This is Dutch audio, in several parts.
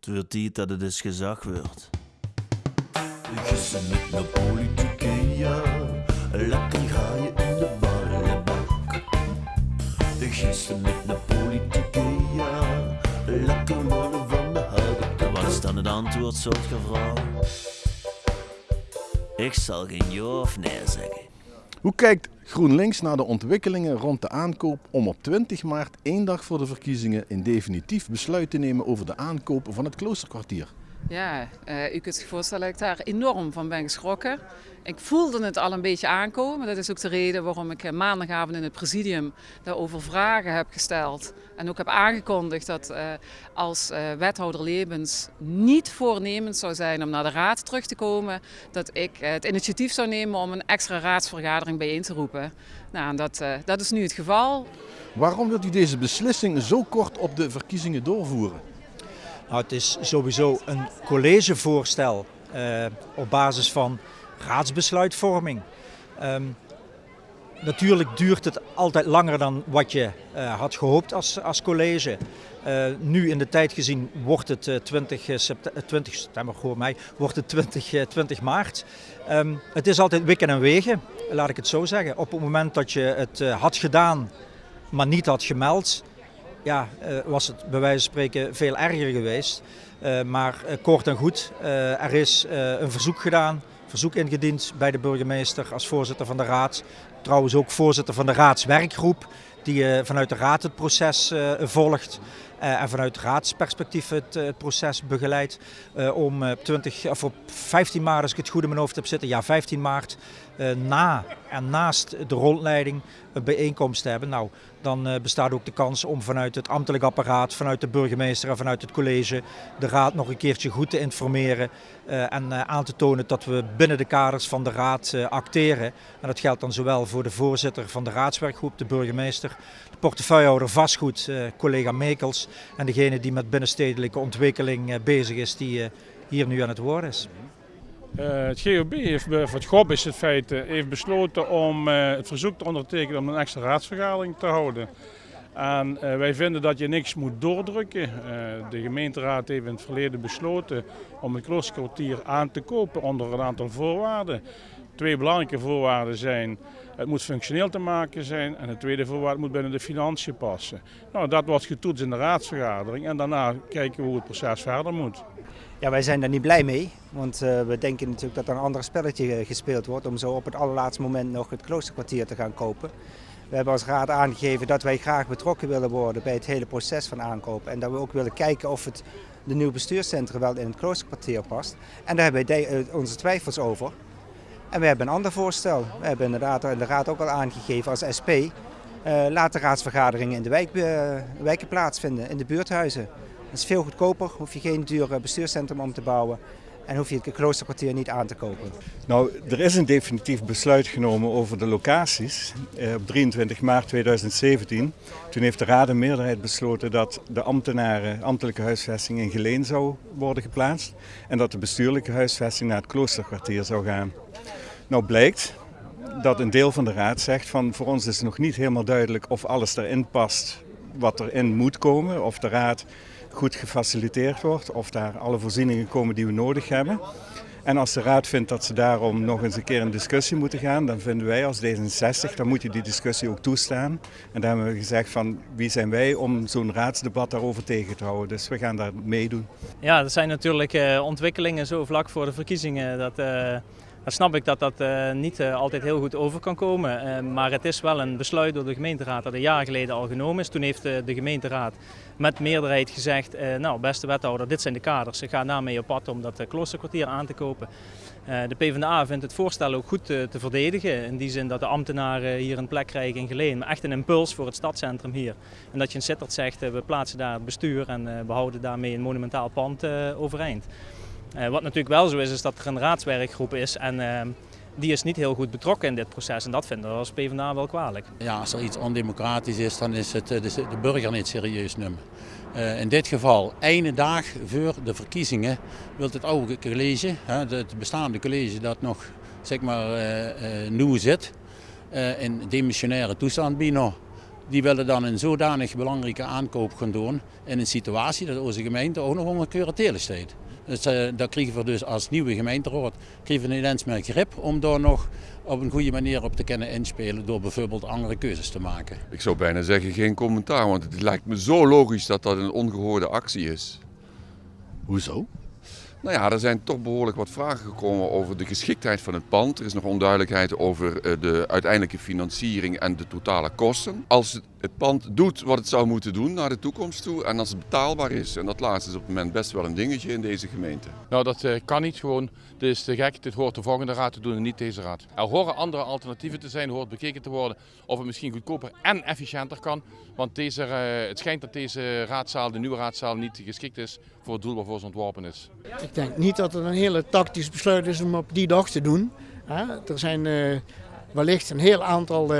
Het wordt tijd dat het eens gezag wordt. Gissen met de politieke, ja. Lekker ga je in de ballenbak. Gissen met de politieke, ja. Lekker worden van de houten Wat is dan het antwoord, soort vrouw? Ik zal geen ja of nee zeggen. Hoe kijkt GroenLinks naar de ontwikkelingen rond de aankoop om op 20 maart, één dag voor de verkiezingen, een definitief besluit te nemen over de aankoop van het kloosterkwartier? Ja, uh, u kunt zich voorstellen dat ik daar enorm van ben geschrokken. Ik voelde het al een beetje aankomen. Dat is ook de reden waarom ik maandagavond in het presidium daarover vragen heb gesteld. En ook heb aangekondigd dat uh, als wethouder Lebens niet voornemens zou zijn om naar de raad terug te komen, dat ik het initiatief zou nemen om een extra raadsvergadering bijeen te roepen. Nou, dat, dat is nu het geval. Waarom wilt u deze beslissing zo kort op de verkiezingen doorvoeren? Nou, het is sowieso een collegevoorstel uh, op basis van raadsbesluitvorming. Um, natuurlijk duurt het altijd langer dan wat je uh, had gehoopt als, als college. Uh, nu in de tijd gezien wordt het uh, 20, september, 20 september, hoor wordt het 20, 20 maart. Um, het is altijd wikken en wegen, laat ik het zo zeggen. Op het moment dat je het had gedaan, maar niet had gemeld, ja, uh, was het bij wijze van spreken veel erger geweest. Uh, maar uh, kort en goed, er is een verzoek gedaan, verzoek ingediend bij de burgemeester als voorzitter van de raad. Trouwens ook voorzitter van de raadswerkgroep die vanuit de raad het proces volgt. en vanuit raadsperspectief het, proces begeleidt. om 20, of op 15 maart, als ik het goed in mijn hoofd heb zitten, ja 15 maart, na en naast de rondleiding een bijeenkomst te hebben. Nou, dan bestaat ook de kans om vanuit het ambtelijk apparaat, vanuit de burgemeester en vanuit het college de raad nog een keertje goed te informeren en aan te tonen dat we binnen de kaders van de raad acteren. En dat geldt dan zowel voor de voorzitter van de raadswerkgroep, de burgemeester, de portefeuillehouder vastgoed, collega Mekels en degene die met binnenstedelijke ontwikkeling bezig is, die hier nu aan het woord is. Het GOB heeft, voor het GOB is het feit, heeft besloten om het verzoek te ondertekenen om een extra raadsvergadering te houden. En wij vinden dat je niks moet doordrukken. de gemeenteraad heeft in het verleden besloten om het kloosterkwartier aan te kopen onder een aantal voorwaarden. Twee belangrijke voorwaarden zijn, het moet functioneel te maken zijn en de tweede voorwaarde moet binnen de financiën passen. Nou, dat wordt getoetst in de raadsvergadering en daarna kijken we hoe het proces verder moet. Ja, wij zijn daar niet blij mee, want uh, we denken natuurlijk dat er een ander spelletje gespeeld wordt om zo op het allerlaatste moment nog het kloosterkwartier te gaan kopen. We hebben als raad aangegeven dat wij graag betrokken willen worden bij het hele proces van aankoop en dat we ook willen kijken of het de nieuwe bestuurscentrum wel in het kloosterkwartier past. En daar hebben wij onze twijfels over. En we hebben een ander voorstel. We hebben inderdaad in de raad ook al aangegeven als SP. Uh, laat de raadsvergaderingen in de wijk, uh, wijken plaatsvinden, in de buurthuizen. Dat is veel goedkoper, hoef je geen duur bestuurscentrum om te bouwen en hoef je het kloosterkwartier niet aan te kopen. Nou, er is een definitief besluit genomen over de locaties eh, op 23 maart 2017. Toen heeft de Raad een meerderheid besloten dat de ambtenaren, ambtelijke huisvesting in Geleen zou worden geplaatst en dat de bestuurlijke huisvesting naar het kloosterkwartier zou gaan. Nou blijkt dat een deel van de Raad zegt van voor ons is nog niet helemaal duidelijk of alles erin past wat erin moet komen, of de Raad goed gefaciliteerd wordt, of daar alle voorzieningen komen die we nodig hebben. En als de Raad vindt dat ze daarom nog eens een keer in discussie moeten gaan, dan vinden wij als D66, dan moet je die discussie ook toestaan. En daar hebben we gezegd van wie zijn wij om zo'n raadsdebat daarover tegen te houden. Dus we gaan daar meedoen. Ja, dat zijn natuurlijk uh, ontwikkelingen zo vlak voor de verkiezingen. Dat, uh dan snap ik dat dat uh, niet uh, altijd heel goed over kan komen. Uh, maar het is wel een besluit door de gemeenteraad dat een jaar geleden al genomen is. Toen heeft de gemeenteraad met meerderheid gezegd, nou beste wethouder, dit zijn de kaders. Ze gaan daarmee op pad om dat kloosterkwartier aan te kopen. de PvdA vindt het voorstel ook goed te verdedigen. In die zin dat de ambtenaren hier een plek krijgen in Geleen. Maar echt een impuls voor het stadscentrum hier. En dat je in Sittard zegt, we plaatsen daar het bestuur en behouden daarmee een monumentaal pand overeind. Uh, wat natuurlijk wel zo is, is dat er een raadswerkgroep is en uh, die is niet heel goed betrokken in dit proces. En dat vinden we als PvdA wel kwalijk. Ja, als er iets ondemocratisch is, dan is het de, de burger niet serieus nemen. Uh, in dit geval, ene dag voor de verkiezingen, wil het oude college, het bestaande college dat nog zeg maar, nieuw zit, in demissionaire toestand bijna die willen dan een zodanig belangrijke aankoop gaan doen in een situatie dat onze gemeente ook nog onder curatele staat. Dus uh, daar krijgen we dus als nieuwe gemeenteraad krijgen we ineens meer grip om daar nog op een goede manier op te kunnen inspelen door bijvoorbeeld andere keuzes te maken. Ik zou bijna zeggen geen commentaar, want het lijkt me zo logisch dat dat een ongehoorde actie is. Hoezo? Nou ja, er zijn toch behoorlijk wat vragen gekomen over de geschiktheid van het pand. Er is nog onduidelijkheid over eh, de uiteindelijke financiering en de totale kosten. Als het pand doet wat het zou moeten doen naar de toekomst toe en als het betaalbaar is. En dat laatste is op het moment best wel een dingetje in deze gemeente. Nou, dat uh, kan niet gewoon. Dit is te gek. Dit hoort de volgende raad te doen en niet deze raad. Er horen andere alternatieven te zijn. Er hoort bekeken te worden of het misschien goedkoper en efficiënter kan. Want deze, uh, het schijnt dat deze raadzaal, de nieuwe raadzaal, niet geschikt is voor het doel waarvoor ze ontworpen is. Ik denk niet dat het een hele tactisch besluit is om op die dag te doen. Er zijn uh, wellicht een heel aantal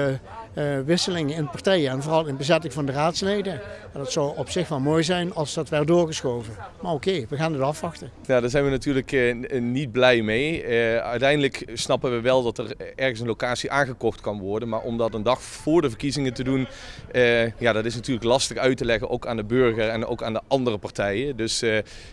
uh, uh, wisselingen in partijen en vooral in bezetting van de raadsleden. En dat zou op zich wel mooi zijn als dat werd doorgeschoven. Maar oké, okay, we gaan het afwachten. Ja, daar zijn we natuurlijk uh, niet blij mee. Uh, uiteindelijk snappen we wel dat er ergens een locatie aangekocht kan worden. Maar om dat een dag voor de verkiezingen te doen, ja, dat is natuurlijk lastig uit te leggen. Ook aan de burger en ook aan de andere partijen. Dus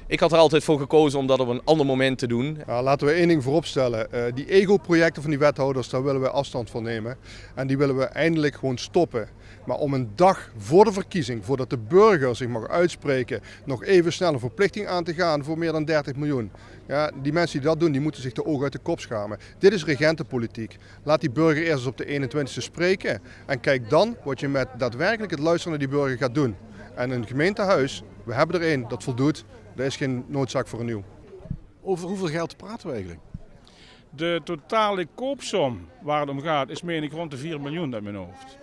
ik had er altijd voor gekozen om dat op een ander moment te doen. Ja, laten we één ding vooropstellen. die ego-projecten van die wethouders, daar willen we afstand van nemen. En die willen we eindelijk gewoon stoppen. Maar om een dag voor de verkiezing, voordat de burger zich mag uitspreken, nog even snel een verplichting aan te gaan voor meer dan 30 miljoen. Ja, die mensen die dat doen, die moeten zich de ogen uit de kop schamen. Dit is regentenpolitiek. Laat die burger eerst eens op de 21ste spreken. En kijk dan wat je met daadwerkelijk het luisteren naar die burger gaat doen. En een gemeentehuis, we hebben er één dat voldoet, er is geen noodzaak voor een nieuw. Over hoeveel geld praten we eigenlijk? De totale koopsom waar het om gaat is meen ik rond de 4 miljoen uit mijn hoofd.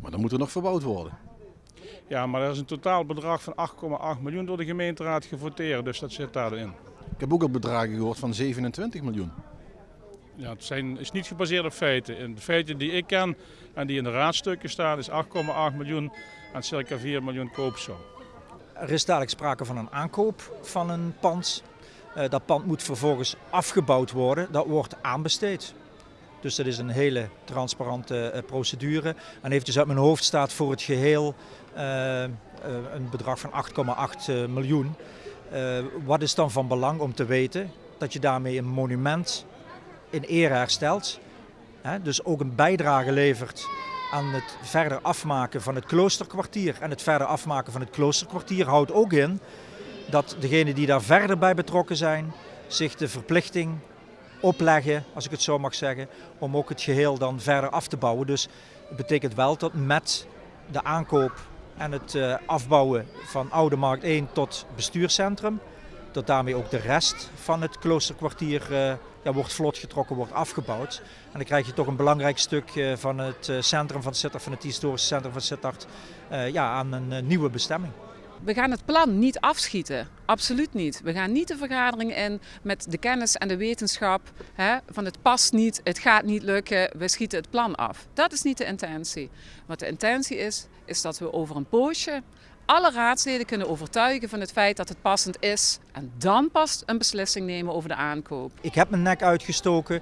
Maar dan moet er nog verbouwd worden. Ja, maar er is een totaal bedrag van 8,8 miljoen door de gemeenteraad gevoteerd, dus dat zit daarin. Ik heb ook al bedragen gehoord van 27 miljoen. Ja, het zijn, is niet gebaseerd op feiten. In de feiten die ik ken en die in de raadstukken staan is 8,8 miljoen en circa 4 miljoen koopsom. Er is dadelijk sprake van een aankoop van een pand. Uh, dat pand moet vervolgens afgebouwd worden. Dat wordt aanbesteed. Dus dat is een hele transparante uh, procedure. En eventjes uit mijn hoofd staat voor het geheel uh, een bedrag van 8,8 miljoen. wat is dan van belang om te weten? Dat je daarmee een monument in ere herstelt. Dus ook een bijdrage levert aan het verder afmaken van het kloosterkwartier. En het verder afmaken van het kloosterkwartier houdt ook in dat degenen die daar verder bij betrokken zijn, zich de verplichting opleggen, als ik het zo mag zeggen, om ook het geheel dan verder af te bouwen. Dus het betekent wel dat met de aankoop en het uh, afbouwen van Oude Markt 1 tot bestuurscentrum, dat daarmee ook de rest van het kloosterkwartier uh, ja, wordt vlot getrokken, wordt afgebouwd. En dan krijg je toch een belangrijk stuk uh, van het centrum van Sittard, van het historische centrum van Sittard, ja, aan een nieuwe bestemming. We gaan het plan niet afschieten. Absoluut niet. We gaan niet de vergadering in met de kennis en de wetenschap hè, van het past niet, het gaat niet lukken, we schieten het plan af. Dat is niet de intentie. Wat de intentie is, is dat we over een poosje alle raadsleden kunnen overtuigen van het feit dat het passend is. En dan pas een beslissing nemen over de aankoop. Ik heb mijn nek uitgestoken.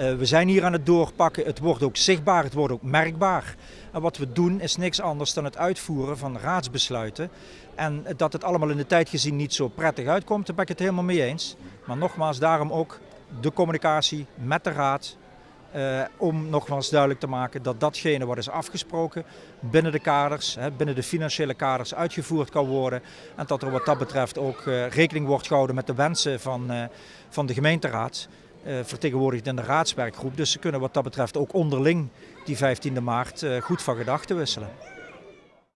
Uh, we zijn hier aan het doorpakken. Het wordt ook zichtbaar, het wordt ook merkbaar. En wat we doen is niks anders dan het uitvoeren van raadsbesluiten. En dat het allemaal in de tijd gezien niet zo prettig uitkomt, daar ben ik het helemaal mee eens. Maar nogmaals, daarom ook de communicatie met de raad, uh, om nogmaals duidelijk te maken dat datgene wat is afgesproken binnen de kaders, hè, binnen de financiële kaders uitgevoerd kan worden. En dat er wat dat betreft ook uh, rekening wordt gehouden met de wensen van, uh, van de gemeenteraad. vertegenwoordigd in de raadswerkgroep. Dus ze kunnen wat dat betreft ook onderling die 15e maart goed van gedachten wisselen.